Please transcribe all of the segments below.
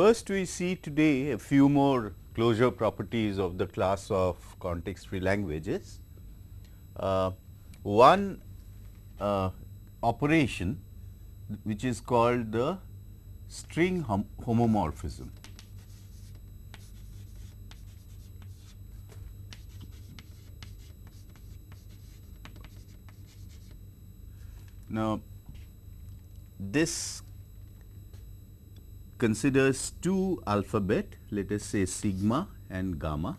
First we see today a few more closure properties of the class of context free languages. Uh, one uh, operation which is called the string hom homomorphism. Now, this considers two alphabet let us say sigma and gamma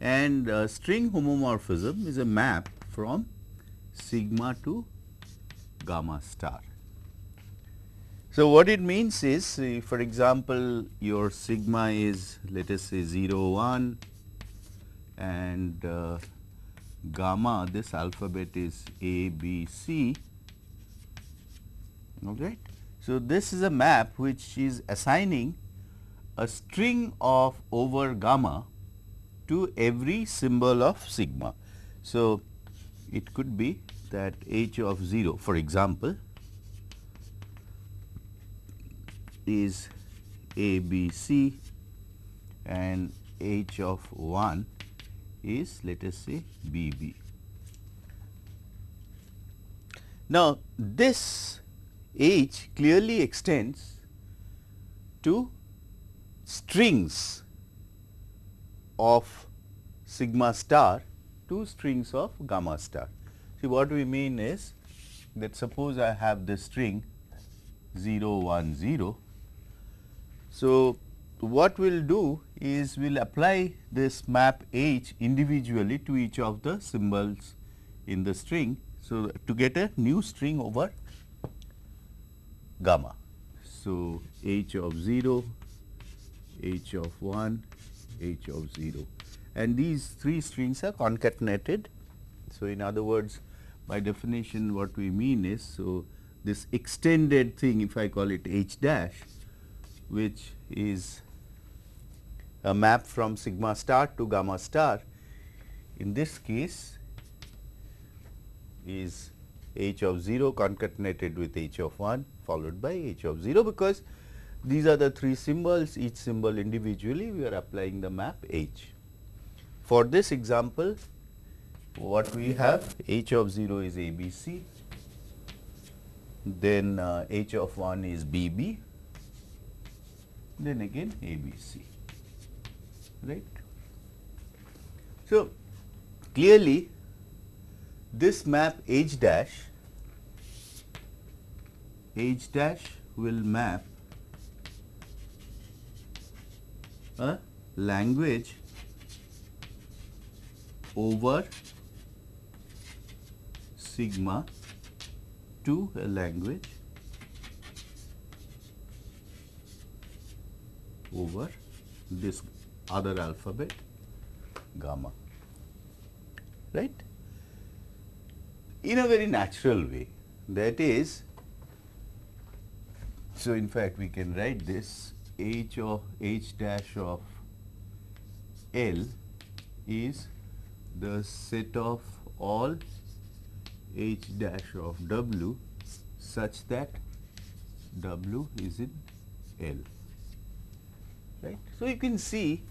and uh, string homomorphism is a map from sigma to gamma star. So, what it means is uh, for example, your sigma is let us say 0 1 and uh, gamma this alphabet is A, B, C. All right. So, this is a map which is assigning a string of over gamma to every symbol of sigma. So, it could be that h of 0 for example is A, B, C and h of 1 is let us say B B. Now, this H clearly extends to strings of sigma star to strings of gamma star. See what we mean is that suppose I have the string 0 1 0. So, what we will do is we will apply this map H individually to each of the symbols in the string. So, to get a new string over gamma. So, H of 0, H of 1, H of 0 and these three strings are concatenated. So, in other words by definition what we mean is, so this extended thing if I call it H dash which is a map from sigma star to gamma star in this case is h of 0 concatenated with h of 1 followed by h of 0 because these are the three symbols each symbol individually we are applying the map h. For this example what we have h of 0 is a b c then uh, h of 1 is b b then again a b c right. So, clearly this map h dash h dash will map a language over sigma to a language over this other alphabet gamma. Right in a very natural way that is so in fact we can write this h of h dash of l is the set of all h dash of w such that w is in L right. So, you can see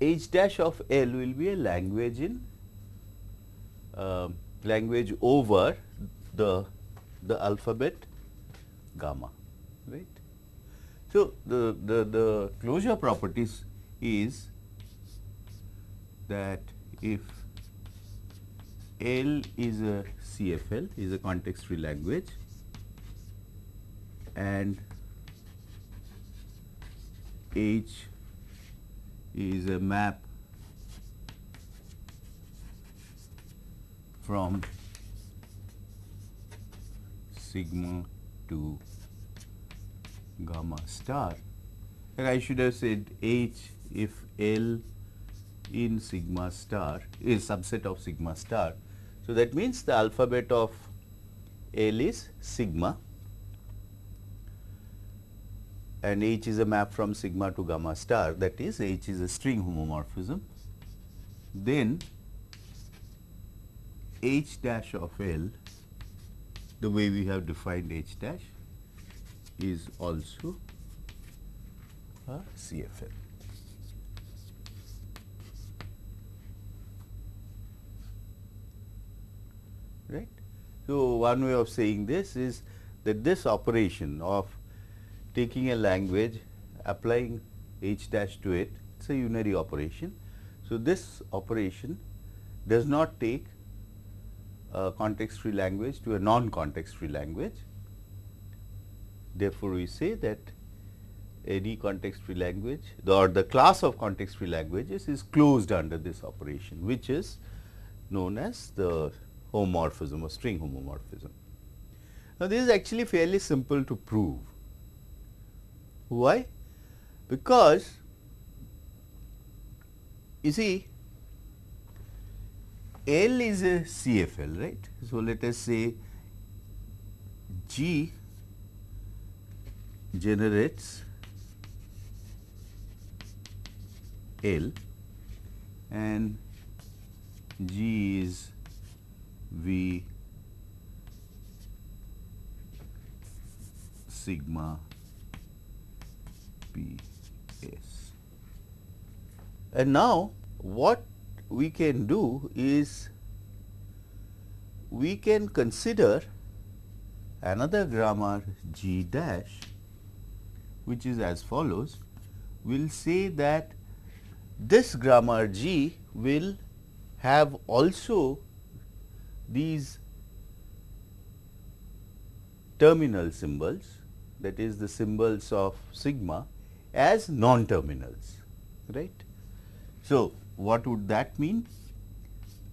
h dash of L will be a language in uh, language over the the alphabet gamma right. So, the, the, the closure properties is that if L is a CFL is a context free language and H is a map from sigma to gamma star and I should have said H if L in sigma star is subset of sigma star. So, that means the alphabet of L is sigma and H is a map from sigma to gamma star that is H is a string homomorphism. Then H dash of L the way we have defined H dash is also a CFL. Right. So, one way of saying this is that this operation of taking a language, applying h dash to it, it is a unary operation. So, this operation does not take a context free language to a non context free language. Therefore, we say that any context free language the or the class of context free languages is closed under this operation which is known as the homomorphism or string homomorphism. Now, this is actually fairly simple to prove. Why? Because you see L is a CFL, right. So, let us say G generates L and G is V sigma P S. And now, what we can do is we can consider another grammar G dash which is as follows. We will say that this grammar G will have also these terminal symbols that is the symbols of sigma as non-terminals right. So, what would that mean?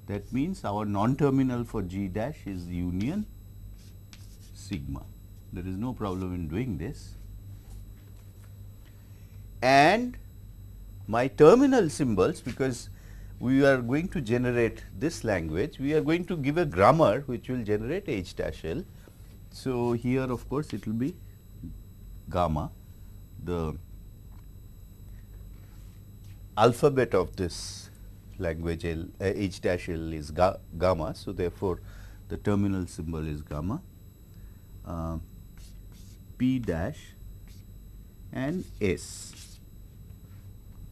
That means our non-terminal for G dash is union sigma. There is no problem in doing this. And my terminal symbols because we are going to generate this language, we are going to give a grammar which will generate H dash L. So, here of course, it will be gamma the alphabet of this language L, uh, H dash L is ga gamma. So, therefore, the terminal symbol is gamma, uh, P dash and S.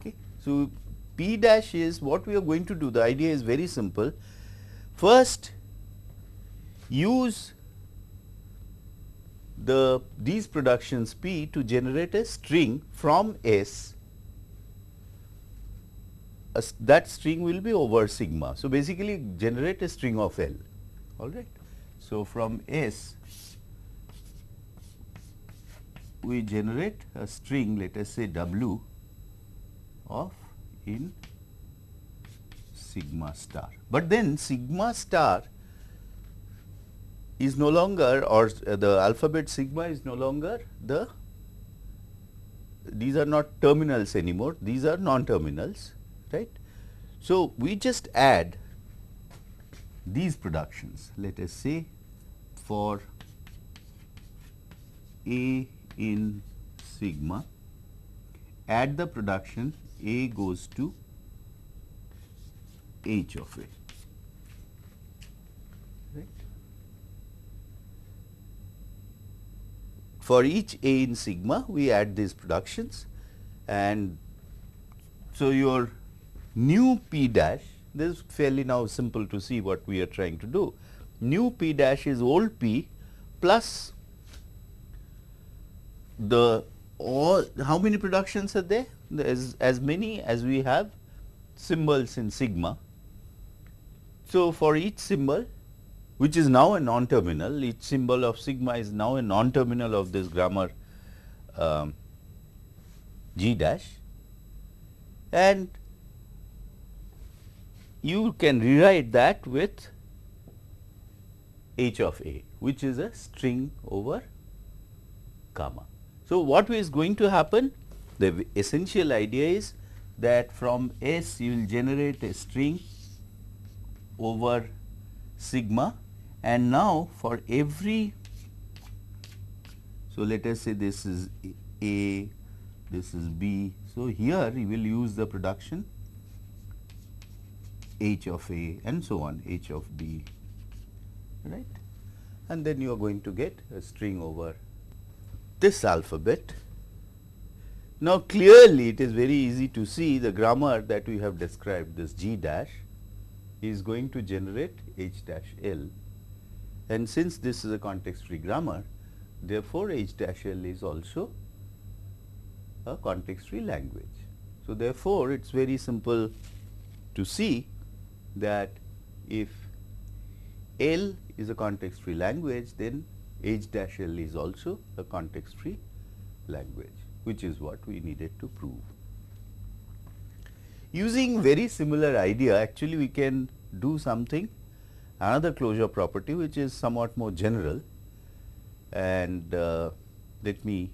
Okay. So, P dash is what we are going to do. The idea is very simple. First, use the these productions P to generate a string from S that string will be over sigma. So, basically generate a string of L all right. So, from S we generate a string let us say W of in sigma star. But then sigma star is no longer or the alphabet sigma is no longer the these are not terminals anymore, these are non-terminals right. So, we just add these productions let us say for A in sigma add the production A goes to H of A right. For each A in sigma we add these productions and so your new p dash this is fairly now simple to see what we are trying to do. New p dash is old p plus the all how many productions are there? As, as many as we have symbols in sigma. So, for each symbol which is now a non-terminal, each symbol of sigma is now a non-terminal of this grammar um, g dash and you can rewrite that with h of a which is a string over gamma. So, what is going to happen? The essential idea is that from S you will generate a string over sigma and now for every so let us say this is A, this is B. So, here you will use the production h of a and so on h of b right and then you are going to get a string over this alphabet. Now, clearly it is very easy to see the grammar that we have described this G dash is going to generate H dash L and since this is a context free grammar therefore, H dash L is also a context free language. So, therefore, it is very simple to see that if L is a context free language then H dash L is also a context free language which is what we needed to prove. Using very similar idea actually we can do something another closure property which is somewhat more general and uh, let me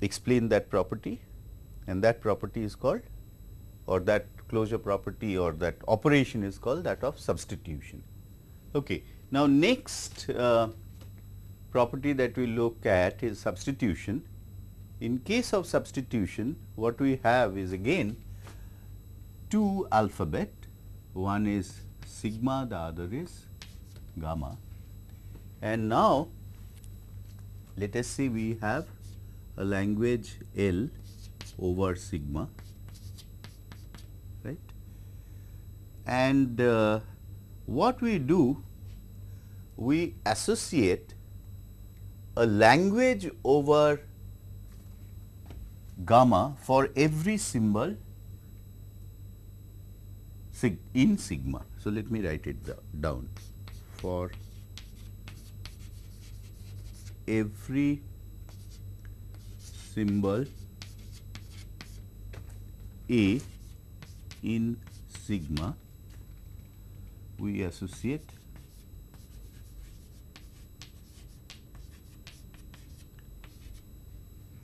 explain that property and that property is called or that closure property or that operation is called that of substitution. Okay. Now, next uh, property that we look at is substitution. In case of substitution, what we have is again two alphabet, one is sigma, the other is gamma. And now, let us say we have a language L over sigma, right. And uh, what we do, we associate a language over gamma for every symbol sig in sigma. So, let me write it down for every symbol A in sigma we associate.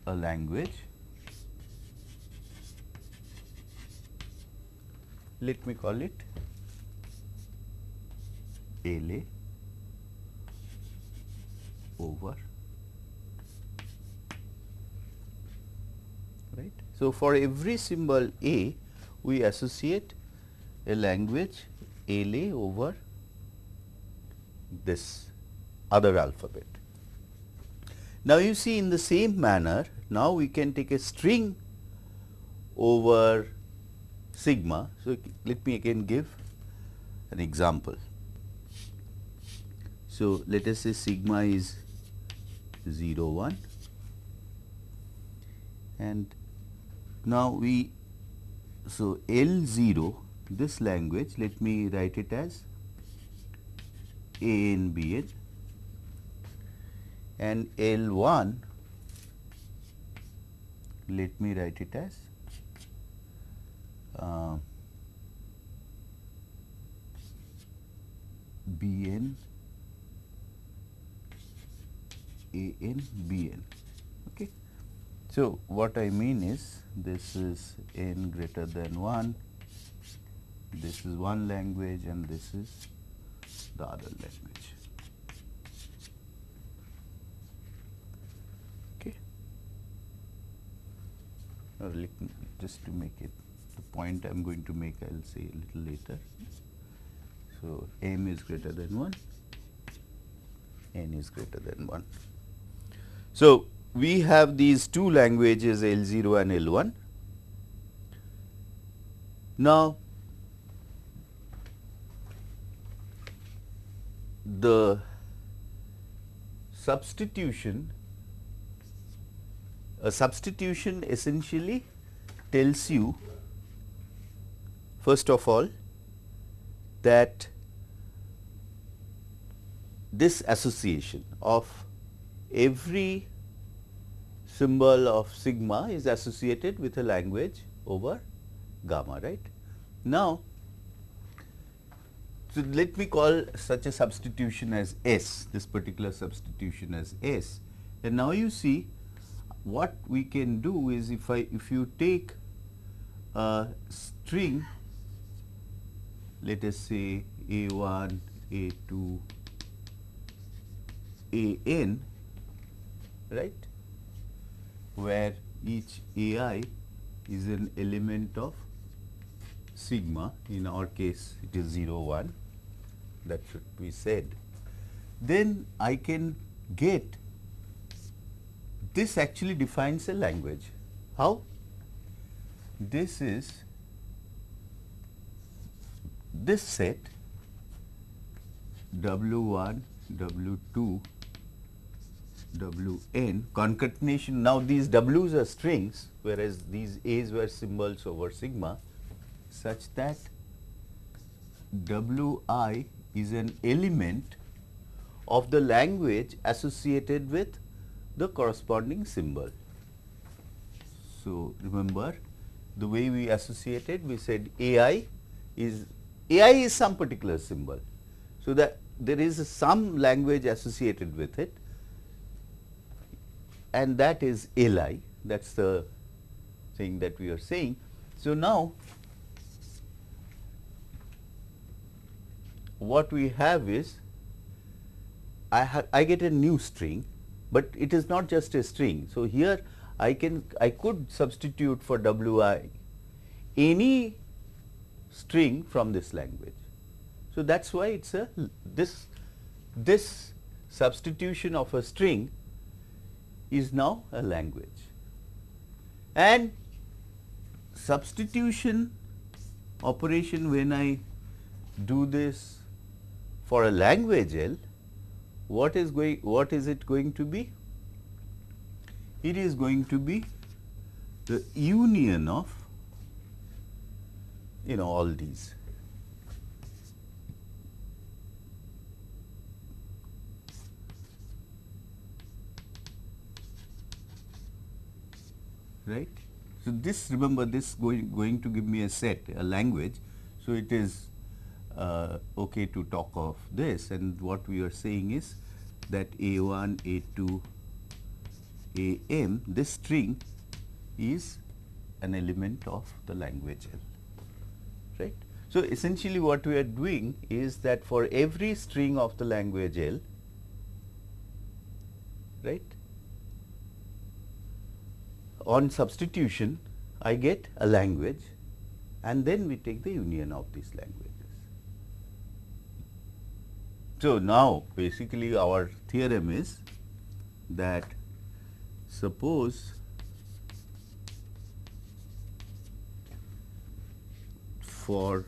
A language. Let me call it LA over. Right. So, for every symbol A we associate a language LA over this other alphabet. Now, you see in the same manner now we can take a string over sigma. So, let me again give an example. So, let us say sigma is 0 1 and now we so L 0 this language let me write it as A N B N and L 1 let me write it as uh, B N A N B N. Okay. So, what I mean is this is n greater than 1, this is one language and this is the other language. Okay. Just to make it the point I am going to make I will say a little later. So, m is greater than 1, n is greater than 1. So, we have these two languages L 0 and L 1. Now, the substitution a substitution essentially tells you first of all that this association of every symbol of sigma is associated with a language over gamma, right. Now, so let me call such a substitution as S, this particular substitution as S. And now you see what we can do is if I, if you take a string, let us say A1, A2, AN, right, where each AI is an element of sigma, in our case it is 0, 1, that should be said. Then I can get this actually defines a language. How? This is this set W1, W2, Wn concatenation. Now, these W's are strings whereas these A's were symbols over sigma such that Wi is an element of the language associated with the corresponding symbol. So, remember the way we associated we said AI is AI is some particular symbol. So, that there is some language associated with it and that is LI that is the thing that we are saying. So, now what we have is I, I get a new string, but it is not just a string. So, here I can I could substitute for Wi any string from this language. So, that is why it is a this this substitution of a string is now a language and substitution operation when I do this for a language L, what is going what is it going to be? It is going to be the union of you know all these. Right. So, this remember this going going to give me a set a language. So, it is uh, okay to talk of this and what we are saying is that A1, A2, AM this string is an element of the language L right. So, essentially what we are doing is that for every string of the language L right on substitution I get a language and then we take the union of these languages. So, now basically our theorem is that suppose for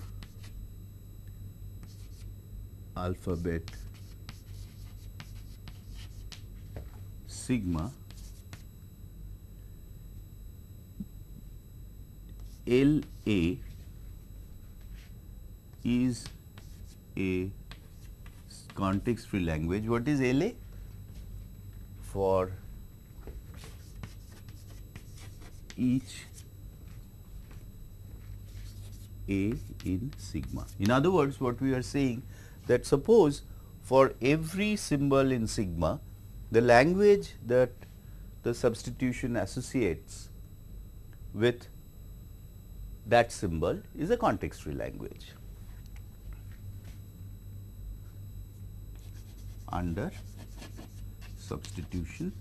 alphabet sigma L A is a context free language. What is LA? For each A in sigma. In other words, what we are saying that suppose for every symbol in sigma, the language that the substitution associates with that symbol is a context free language. Under substitution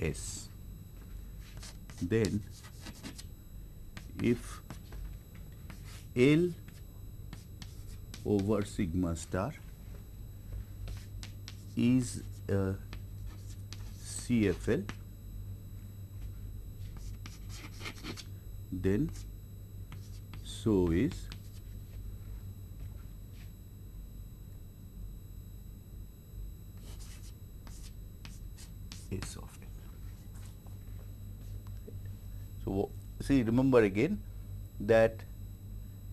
S. Then if L over sigma star is uh, a CFL then so is S of n. So, see remember again that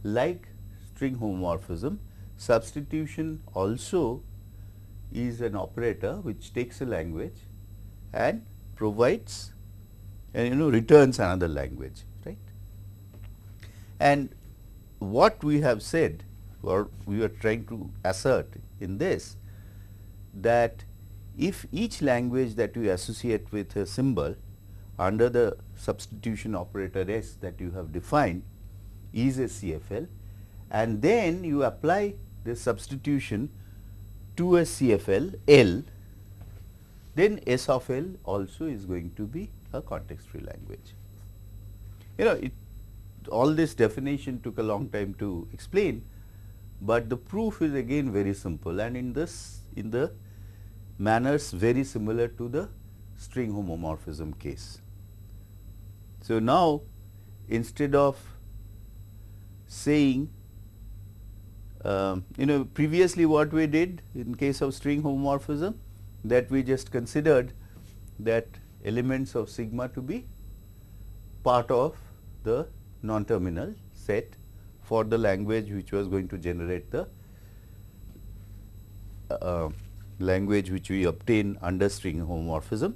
like string homomorphism substitution also is an operator which takes a language and provides and you know returns another language right. And what we have said or we are trying to assert in this that if each language that you associate with a symbol under the substitution operator S that you have defined is a CFL and then you apply the substitution to a CFL L, then S of L also is going to be a context free language. You know it all this definition took a long time to explain, but the proof is again very simple and in this in the manners very similar to the string homomorphism case. So, now instead of saying um, you know previously what we did in case of string homomorphism that we just considered that elements of sigma to be part of the non-terminal set for the language which was going to generate the uh, language which we obtain under string homomorphism.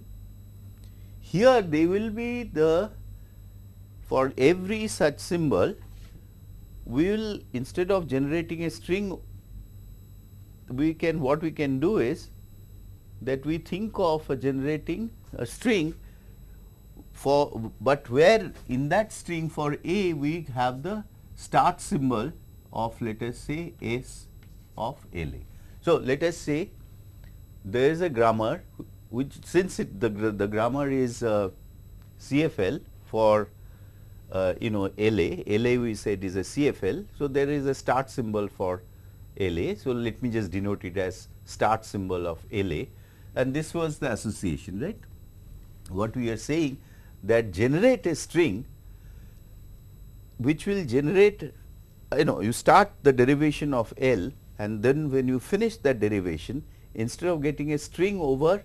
Here they will be the for every such symbol we will instead of generating a string we can what we can do is that we think of generating a string for but where in that string for a we have the start symbol of let us say s of LA. So, let us say there is a grammar which since it, the, the grammar is uh, CFL for uh, you know LA, LA we said is a CFL. So, there is a start symbol for LA. So, let me just denote it as start symbol of LA and this was the association right. What we are saying that generate a string which will generate you know you start the derivation of L and then when you finish that derivation instead of getting a string over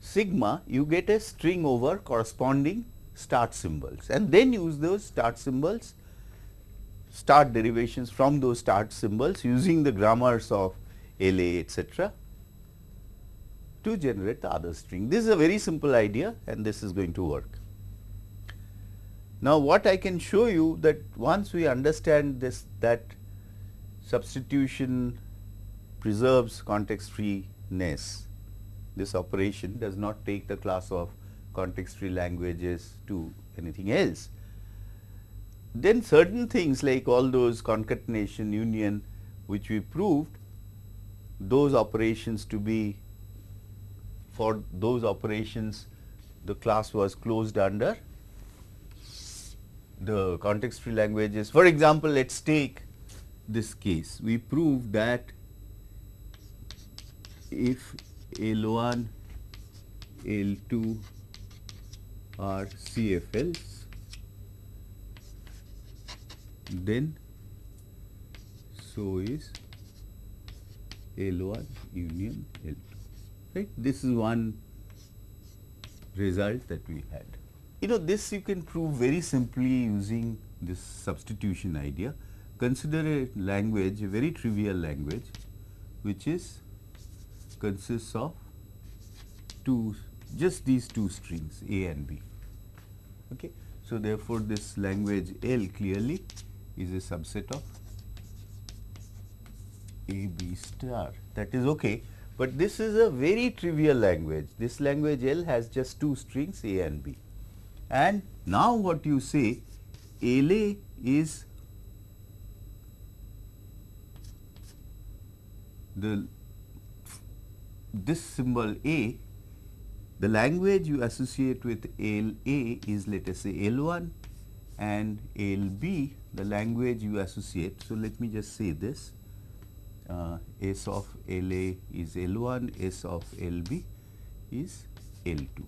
sigma you get a string over corresponding start symbols and then use those start symbols start derivations from those start symbols using the grammars of LA etc. to generate the other string. This is a very simple idea and this is going to work. Now, what I can show you that once we understand this that substitution preserves context freeness, this operation does not take the class of context free languages to anything else. Then certain things like all those concatenation union which we proved those operations to be for those operations the class was closed under the context free languages. For example, let us take this case. We proved that if L1, L2 are CFLs, then so is L1 union L2 right. This is one result that we had. You know this you can prove very simply using this substitution idea. Consider a language, a very trivial language which is consists of two just these two strings A and B. Okay. So, therefore, this language L clearly is a subset of A B star that is okay, but this is a very trivial language. This language L has just two strings A and B. And now what you say LA is the this symbol A the language you associate with LA is let us say L1 and LB the language you associate. So, let me just say this uh, S of LA is L1, S of LB is L2.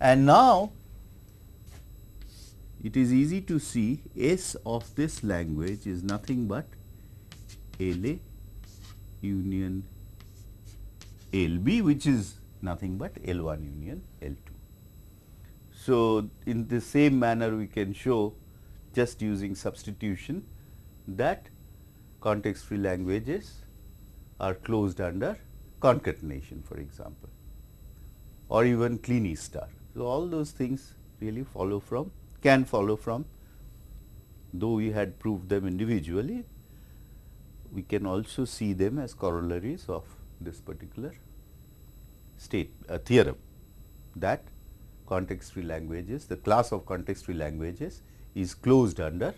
And now, it is easy to see S of this language is nothing but LA union LB which is nothing but L1 union L2. So, in the same manner we can show just using substitution that context free languages are closed under concatenation for example or even Kleene star. So, all those things really follow from can follow from though we had proved them individually we can also see them as corollaries of this particular state a theorem that context free languages, the class of context free languages is closed under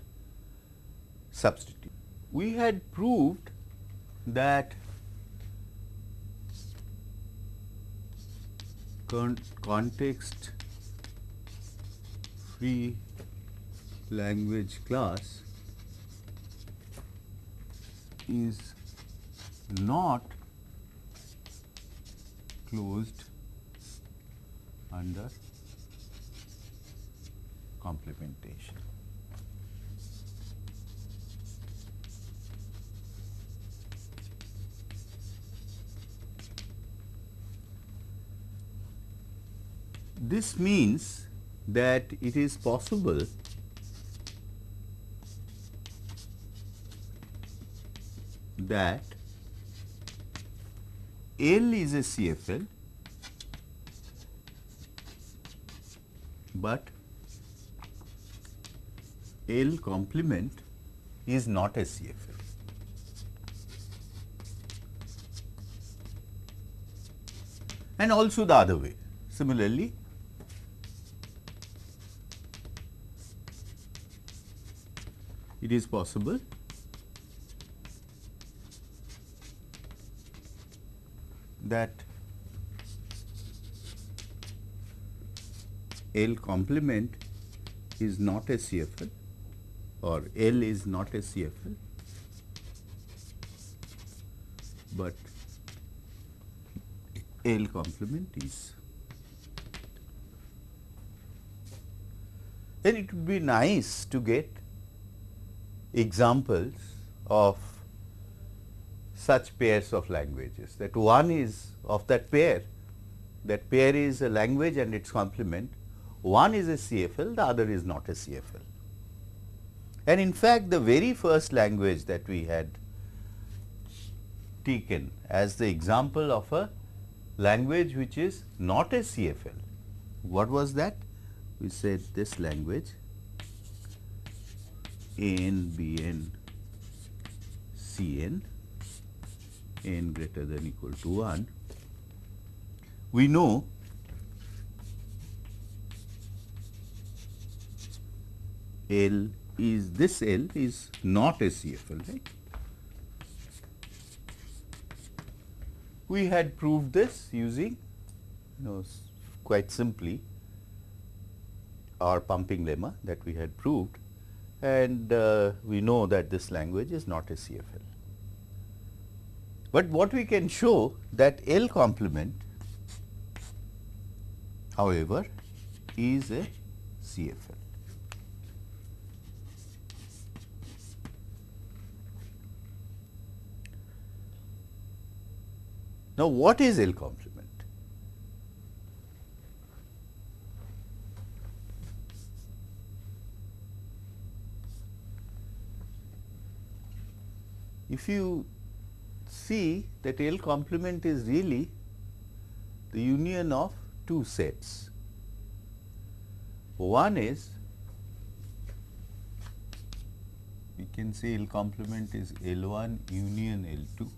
substitute. We had proved that con context free language class is not closed under complementation. This means that it is possible that L is a CFL, but L complement is not a CFL. And also the other way. Similarly, it is possible that L complement is not a CFL or L is not a CFL, but L complement is. Then it would be nice to get examples of such pairs of languages that one is of that pair, that pair is a language and its complement, one is a CFL, the other is not a CFL. And in fact, the very first language that we had taken as the example of a language which is not a CFL, what was that? We said this language n b n c n n greater than equal to 1, we know L is this L is not a CFL, right. We had proved this using you know quite simply our pumping lemma that we had proved and uh, we know that this language is not a CFL. But what we can show that L complement however is a CFL. Now, what is L complement? If you see that L complement is really the union of two sets. One is we can say L complement is L 1 union L 2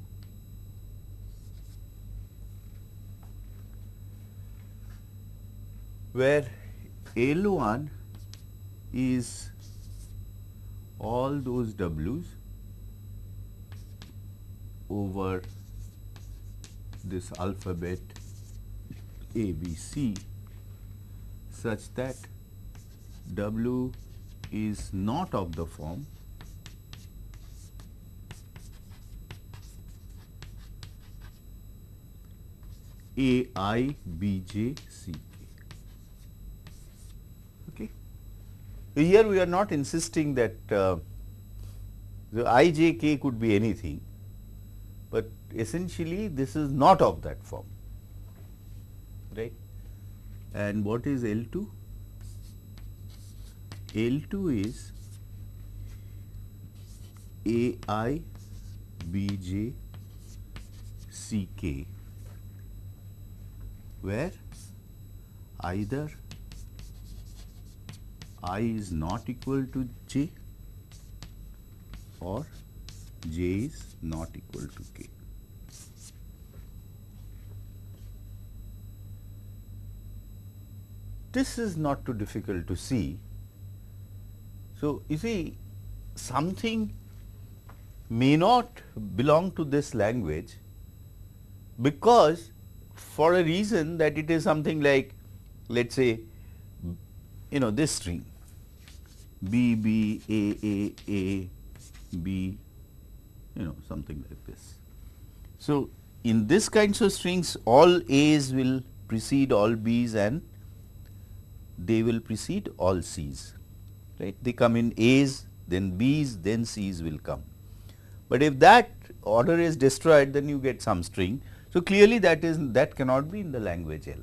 where L 1 is all those W's over this alphabet A, B, C such that W is not of the form A i B j C k. Okay. Here we are not insisting that uh, the i j k could be anything but essentially this is not of that form right? And what is L2 L2 is A i b j c k where either i is not equal to j or j is not equal to k. This is not too difficult to see. So, you see something may not belong to this language because for a reason that it is something like let us say you know this string B B A A A B you know something like this. So, in this kinds of strings all A's will precede all B's and they will precede all C's right. They come in A's then B's then C's will come. But if that order is destroyed then you get some string. So, clearly that is that cannot be in the language L.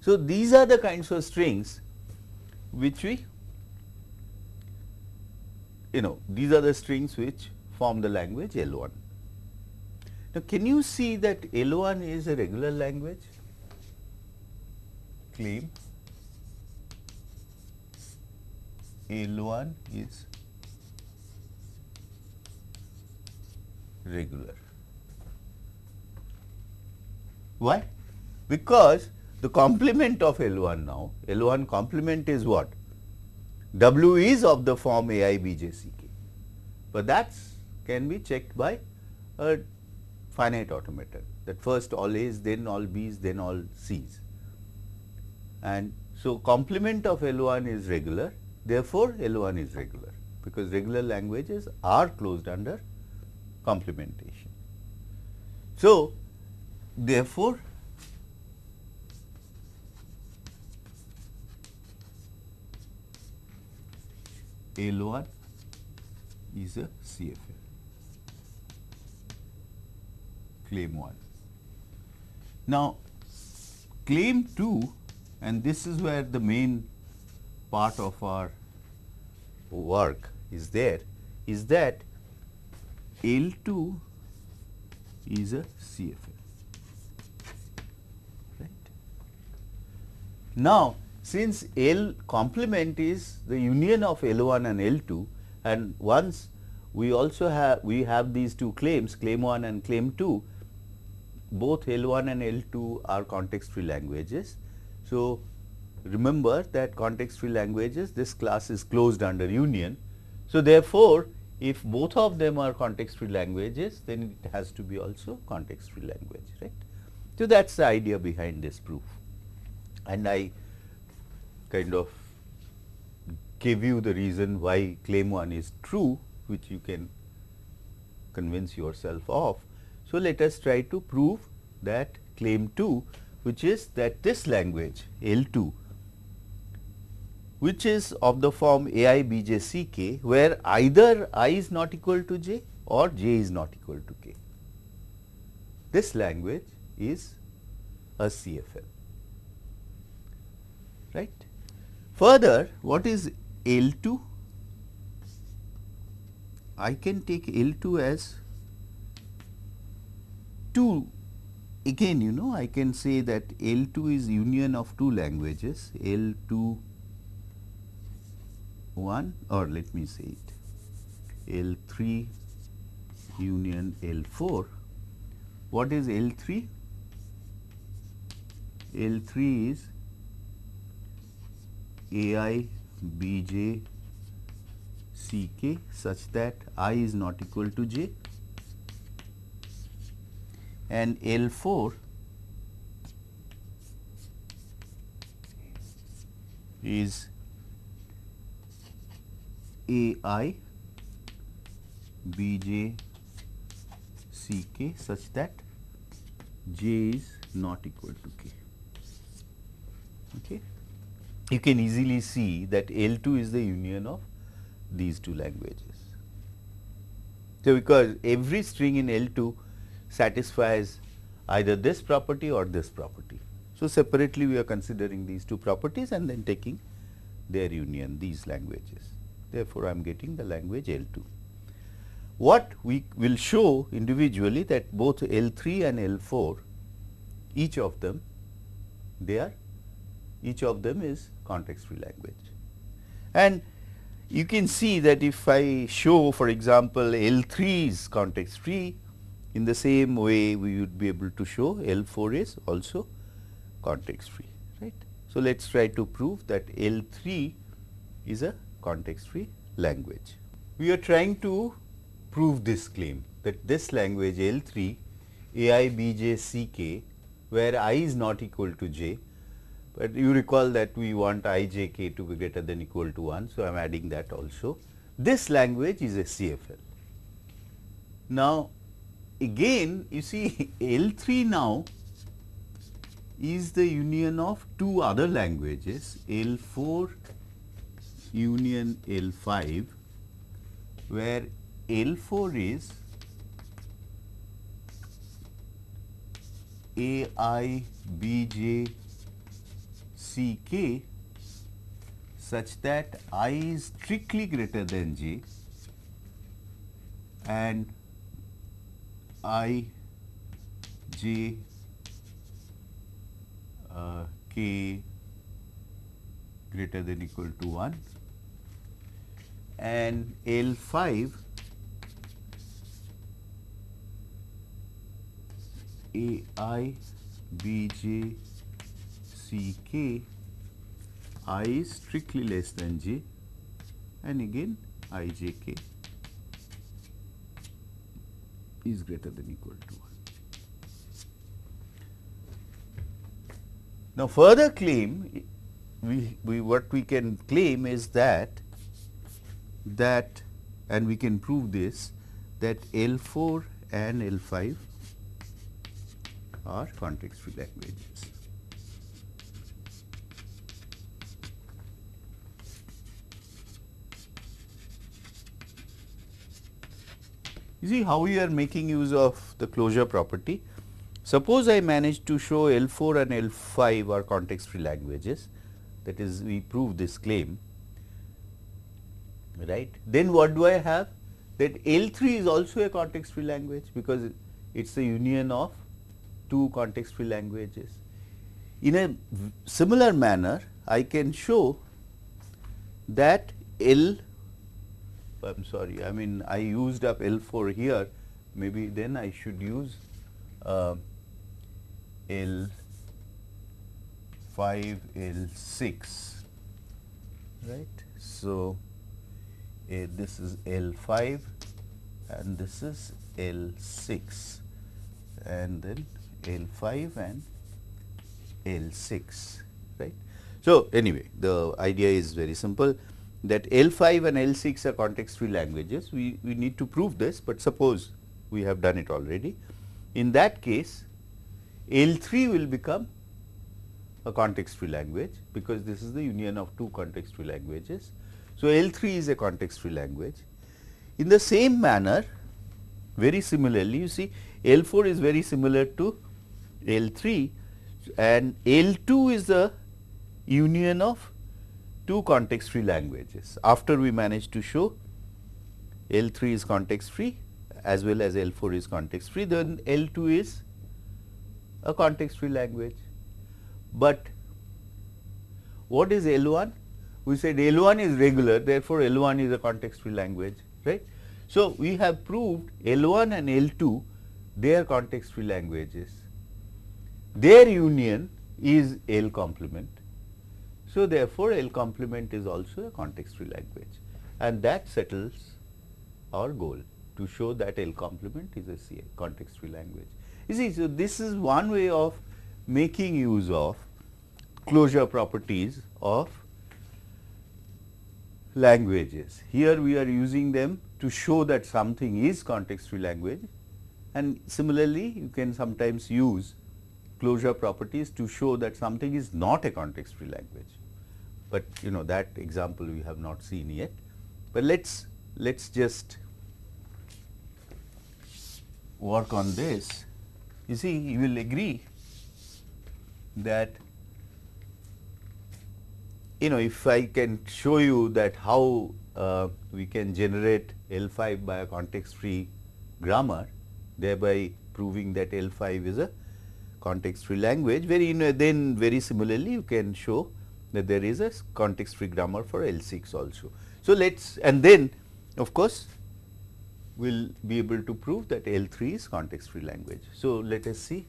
So, these are the kinds of strings which we you know these are the strings which form the language L1. Now, can you see that L1 is a regular language? Claim L1 is regular. Why? Because the complement of L1 now, L1 complement is what? W is of the form A i b j c k, but that can be checked by a finite automaton that first all A's then all B's then all C's. And so, complement of L1 is regular therefore, L1 is regular because regular languages are closed under complementation. So, therefore, L1 is a CFL. Claim 1. Now, claim 2 and this is where the main part of our work is there is that L2 is a CFL. Right. Now, since L complement is the union of L1 and L2 and once we also have we have these two claims claim 1 and claim 2 both L1 and L2 are context free languages. So, remember that context free languages this class is closed under union. So, therefore, if both of them are context free languages then it has to be also context free language right. So, that is the idea behind this proof and I kind of give you the reason why claim 1 is true which you can convince yourself of. So, let us try to prove that claim 2 which is that this language L 2 which is of the form A i b j c k where either i is not equal to j or j is not equal to k. This language is a CFL right. Further, what is L2? I can take L2 as 2 again you know I can say that L2 is union of two languages L2 1 or let me say it L3 union L4. What is L3? L3 is a i b j c k such that i is not equal to j and L 4 is a i b j c k such that j is not equal to k. Okay you can easily see that L 2 is the union of these two languages. So, because every string in L 2 satisfies either this property or this property. So, separately we are considering these two properties and then taking their union these languages. Therefore, I am getting the language L 2. What we will show individually that both L 3 and L 4 each of them they are each of them is context free language. And you can see that if I show for example, L 3 is context free in the same way we would be able to show L 4 is also context free right. So, let us try to prove that L 3 is a context free language. We are trying to prove this claim that this language L 3 A i b j c k where i is not equal to j but you recall that we want i j k to be greater than equal to 1. So, I am adding that also. This language is a CFL. Now, again you see L 3 now is the union of two other languages L 4 union L 5 where L 4 is A i b j c k such that i is strictly greater than j and i j uh, k greater than equal to 1 and L 5 A i B j C k i is strictly less than j and again i j k is greater than equal to 1. Now, further claim we, we what we can claim is that that and we can prove this that L 4 and L 5 are context free languages. You see how we are making use of the closure property. Suppose I manage to show L 4 and L 5 are context free languages that is we prove this claim right. Then what do I have that L 3 is also a context free language because it is the union of two context free languages. In a similar manner I can show that L I am sorry, I mean I used up L 4 here, maybe then I should use uh, L 5 L 6, right. So, uh, this is L 5 and this is L 6 and then L 5 and L 6, right. So, anyway the idea is very simple that L 5 and L 6 are context free languages. We, we need to prove this, but suppose we have done it already. In that case, L 3 will become a context free language, because this is the union of two context free languages. So, L 3 is a context free language. In the same manner, very similarly, you see L 4 is very similar to L 3 and L 2 is the union of two context free languages. After we managed to show L 3 is context free as well as L 4 is context free, then L 2 is a context free language. But what is L 1? We said L 1 is regular, therefore, L 1 is a context free language, right. So, we have proved L 1 and L 2 they are context free languages. Their union is L complement so, therefore, L complement is also a context free language and that settles our goal to show that L complement is a CA context free language. You see, so this is one way of making use of closure properties of languages. Here we are using them to show that something is context free language and similarly you can sometimes use closure properties to show that something is not a context free language but you know that example we have not seen yet. But let's let's just work on this. You see, you will agree that you know if I can show you that how uh, we can generate L 5 by a context free grammar, thereby proving that L 5 is a context free language, very you know, then very similarly you can show that there is a context free grammar for L 6 also. So, let us and then of course, we will be able to prove that L 3 is context free language. So, let us see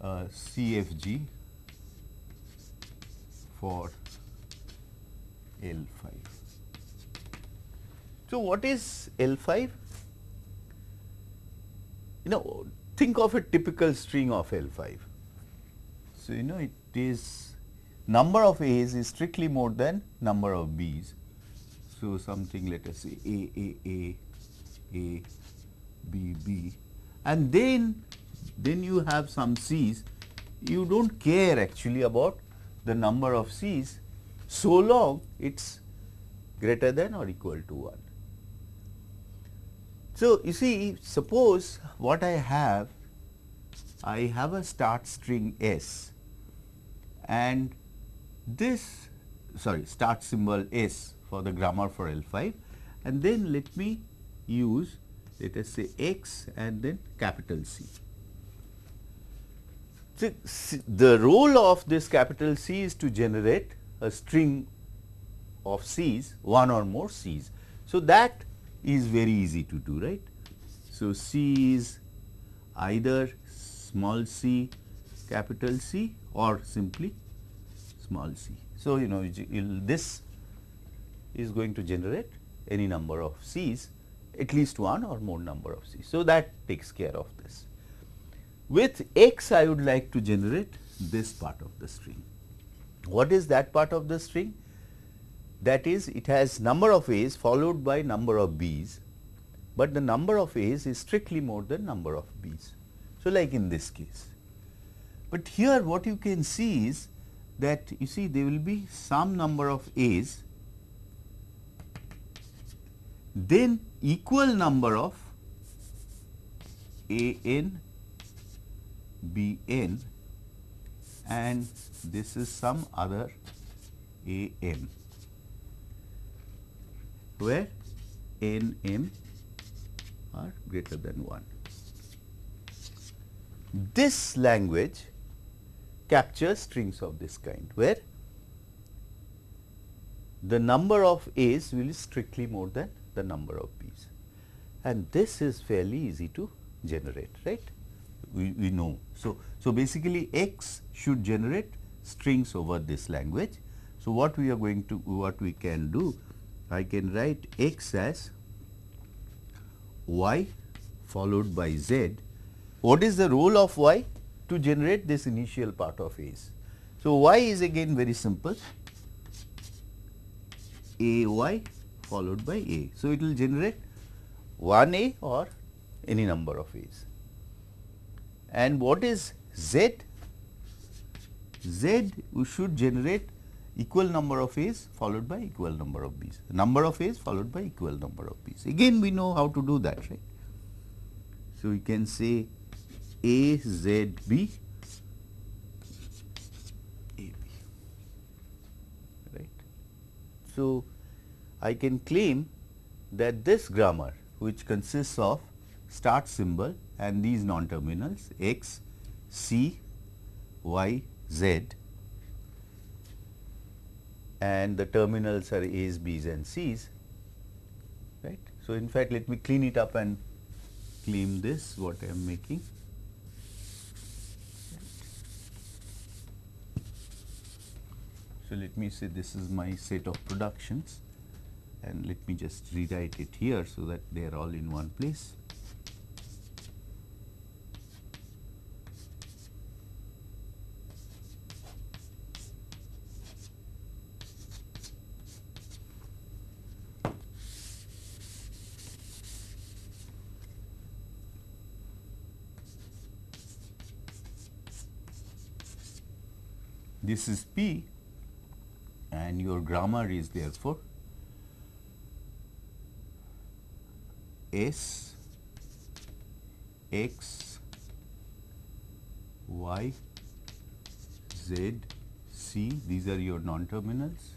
uh, CFG for L 5. So, what is L 5? You know think of a typical string of L 5. So, you know it is number of A's is strictly more than number of B's. So, something let us say A, A, A, A, B, B, and then then you have some C's you do not care actually about the number of C's so long it is greater than or equal to 1. So, you see suppose what I have I have a start string S and this sorry start symbol S for the grammar for L 5 and then let me use let us say x and then capital C. So, the role of this capital C is to generate a string of C's, one or more C's. So, that is very easy to do, right. So, C is either small c capital C or simply small c. So, you know this is going to generate any number of C's at least one or more number of C's. So, that takes care of this. With x I would like to generate this part of the string. What is that part of the string? That is it has number of A's followed by number of B's, but the number of A's is strictly more than number of B's. So, like in this case. But here what you can see is that you see there will be some number of A's then equal number of A n, B n and this is some other A m where n m are greater than 1. This language captures strings of this kind where the number of A's will be strictly more than the number of B's and this is fairly easy to generate right we, we know. So, so basically x should generate strings over this language. So, what we are going to what we can do I can write x as y followed by z. What is the role of y? To generate this initial part of a's. So, y is again very simple a y followed by a. So, it will generate 1 a or any number of a's. And what is z? z we should generate equal number of a's followed by equal number of b's. Number of a's followed by equal number of b's. Again we know how to do that right. So, we can say a z b a b right. So, I can claim that this grammar which consists of start symbol and these non-terminals x, c, y, z and the terminals are a's, b's and c's right. So, in fact, let me clean it up and claim this what I am making. So, let me say this is my set of productions and let me just rewrite it here so that they are all in one place. This is P and your grammar is therefore S X Y Z C. These are your non terminals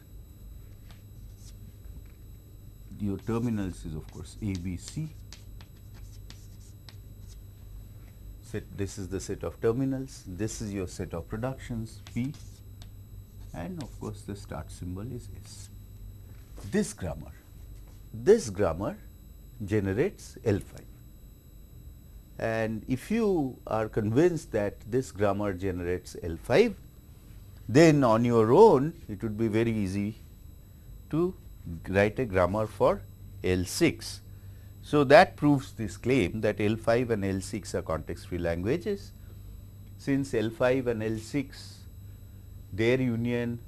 your terminals is of course A B C. Set this is the set of terminals. This is your set of productions P and of course the start symbol is S this grammar this grammar generates L5. And if you are convinced that this grammar generates L5, then on your own it would be very easy to write a grammar for L6. So, that proves this claim that L5 and L6 are context free languages. Since L5 and L6 their union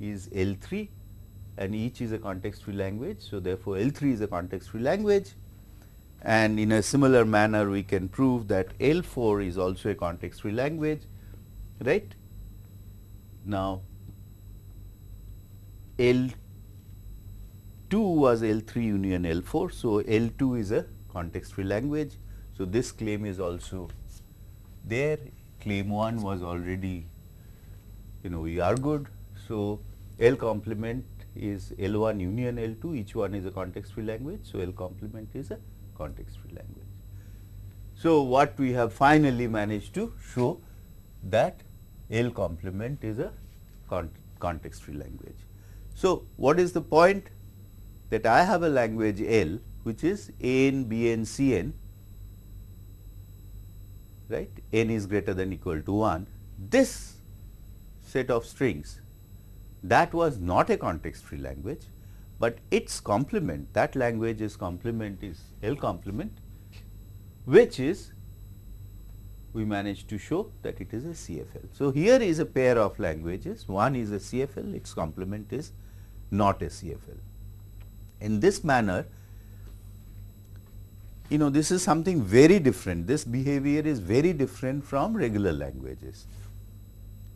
is L3 and each is a context free language. So, therefore, L 3 is a context free language and in a similar manner we can prove that L4 is also a context free language right. Now, L2 was L3 union L4. So, L2 is a context free language. So, this claim is also there claim 1 was already you know we are good. So, L complement is L1 union L2 each one is a context free language. So, L complement is a context free language. So, what we have finally managed to show that L complement is a con context free language. So, what is the point? That I have a language L which is A n, B n, C n, right, n is greater than equal to 1. This set of strings that was not a context free language, but its complement that language's complement is L complement which is we managed to show that it is a CFL. So, here is a pair of languages, one is a CFL, its complement is not a CFL. In this manner, you know this is something very different, this behavior is very different from regular languages,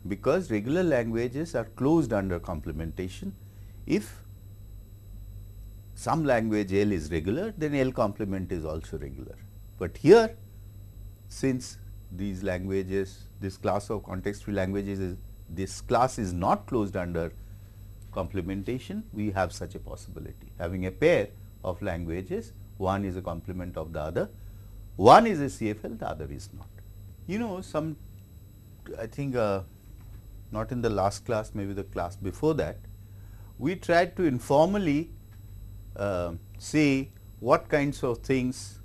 because regular languages are closed under complementation. If some language L is regular, then L complement is also regular. But here since these languages, this class of context free languages is this class is not closed under complementation, we have such a possibility. Having a pair of languages, one is a complement of the other, one is a CFL, the other is not. You know some I think uh, not in the last class, maybe the class before that, we tried to informally uh, say what kinds of things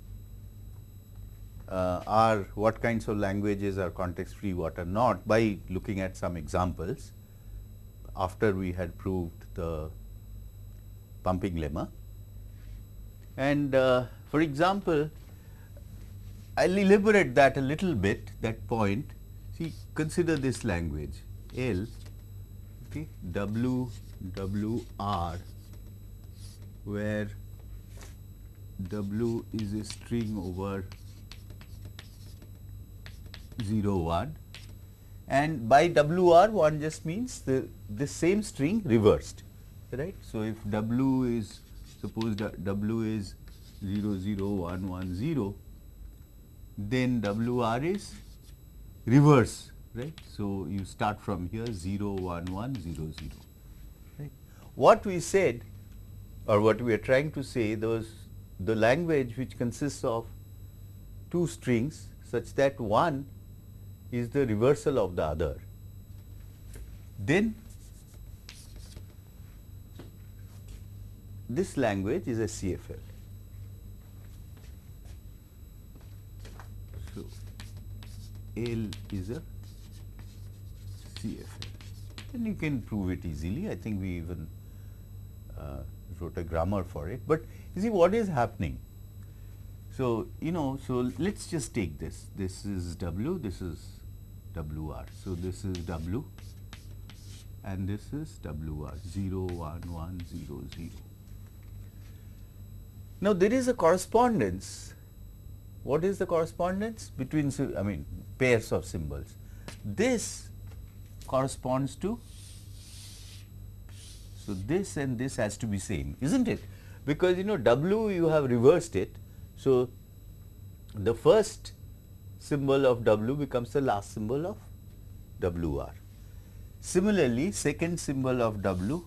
uh, are what kinds of languages are context free, what are not by looking at some examples after we had proved the pumping lemma. And uh, for example, I will elaborate that a little bit that point. See consider this language L okay, W W R where W is a string over 0 1 and by WR one just means the the same string reversed right. So, if W is suppose W is 0 0 1 1 0 then WR is reverse right. So, you start from here 0 1 1 0 0 right. What we said or what we are trying to say those the language which consists of two strings such that one is the reversal of the other, then this language is a CFL. So, L is a CFL and you can prove it easily. I think we even uh, wrote a grammar for it, but you see what is happening. So, you know, so let us just take this, this is W, this is WR. So, this is W and this is WR 0 1 1 0 0. Now, there is a correspondence. What is the correspondence between I mean pairs of symbols? This corresponds to so this and this has to be same isn't it because you know W you have reversed it. So, the first symbol of W becomes the last symbol of WR. Similarly, second symbol of W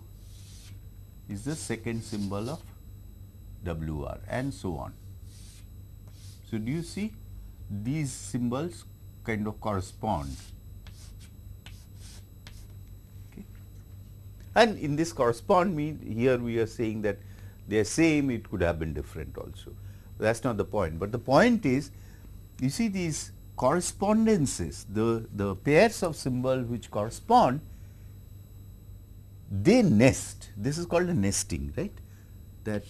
is the second symbol of WR and so on. So, do you see these symbols kind of correspond and in this correspond mean here we are saying that they are same it could have been different also that is not the point, but the point is you see these correspondences, the, the pairs of symbol which correspond, they nest. This is called a nesting, right? That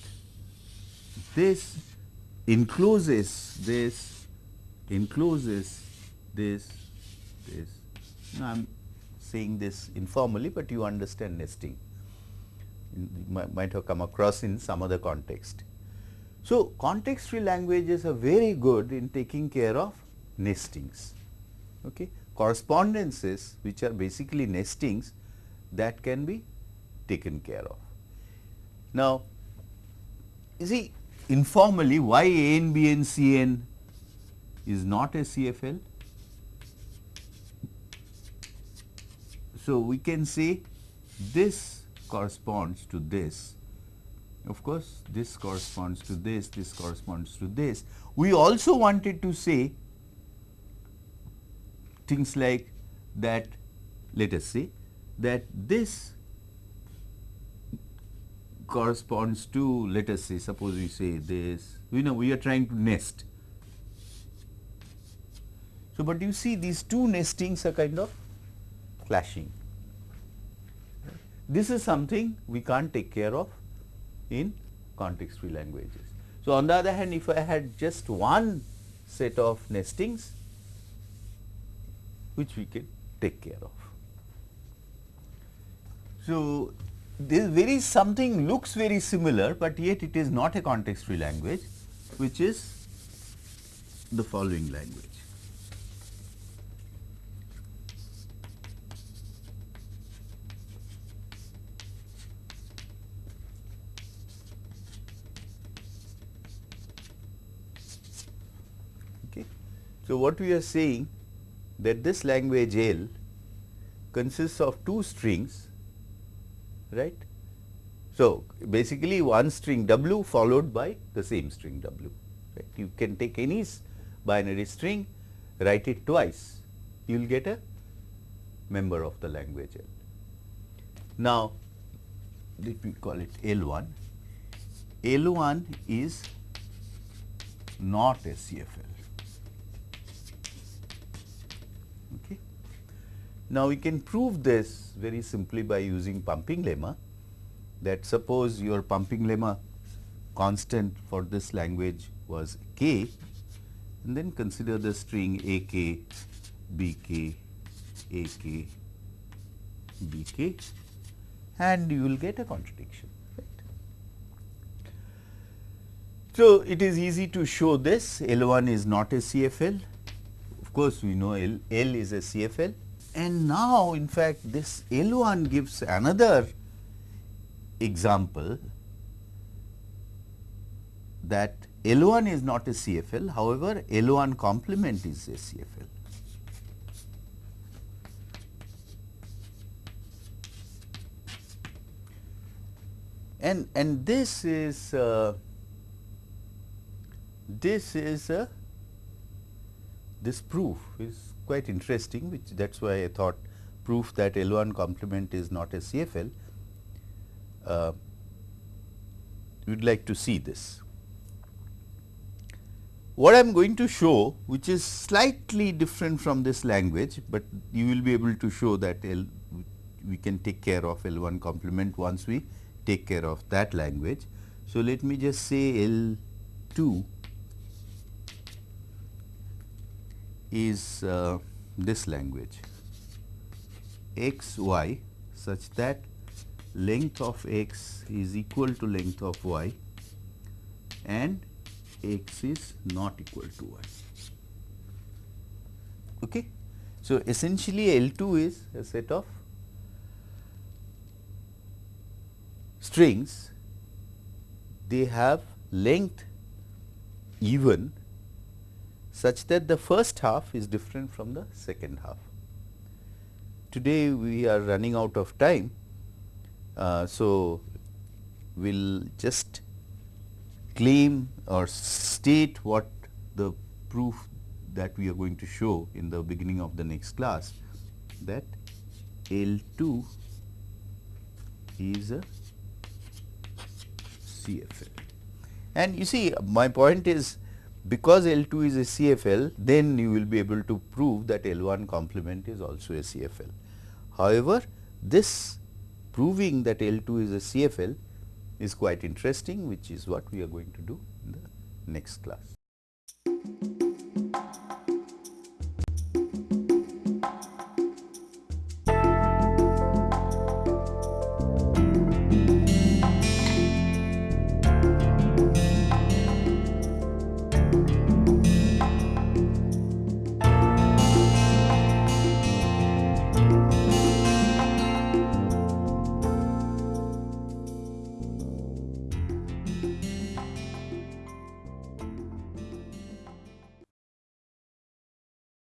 this encloses this, encloses this, this. Now, I am saying this informally, but you understand nesting. You might have come across in some other context. So, context free languages are very good in taking care of nestings. Okay. Correspondences which are basically nestings that can be taken care of. Now, you see informally why A n, B n, C n is not a CFL? So, we can say this corresponds to this of course, this corresponds to this, this corresponds to this. We also wanted to say things like that let us say that this corresponds to let us say suppose we say this you know we are trying to nest. So, but you see these two nestings are kind of clashing. This is something we can't take care of in context free languages. So, on the other hand if I had just one set of nestings which we can take care of. So, this very something looks very similar, but yet it is not a context free language which is the following language. So, what we are saying that this language L consists of two strings right. So, basically one string W followed by the same string W right. You can take any binary string write it twice you will get a member of the language L. Now, let me call it L 1. L 1 is not a CFL. Now, we can prove this very simply by using pumping lemma that suppose your pumping lemma constant for this language was k and then consider the string a k, b k, a k, b k and you will get a contradiction. Right. So, it is easy to show this L 1 is not a CFL. Of course, we know L, L is a CFL and now in fact this L 1 gives another example that L 1 is not a CFL, however, L 1 complement is a CFL. And, and this is uh, this is a this proof is quite interesting which that is why I thought proof that L 1 complement is not a CFL. Uh, we would like to see this. What I am going to show which is slightly different from this language, but you will be able to show that L we can take care of L 1 complement once we take care of that language. So, let me just say L 2 is uh, this language x y such that length of x is equal to length of y and x is not equal to y. Okay. So, essentially L 2 is a set of strings they have length even such that the first half is different from the second half. Today we are running out of time. Uh, so, we will just claim or state what the proof that we are going to show in the beginning of the next class that L 2 is a CFL. And you see my point is because L 2 is a CFL, then you will be able to prove that L 1 complement is also a CFL. However, this proving that L 2 is a CFL is quite interesting which is what we are going to do in the next class.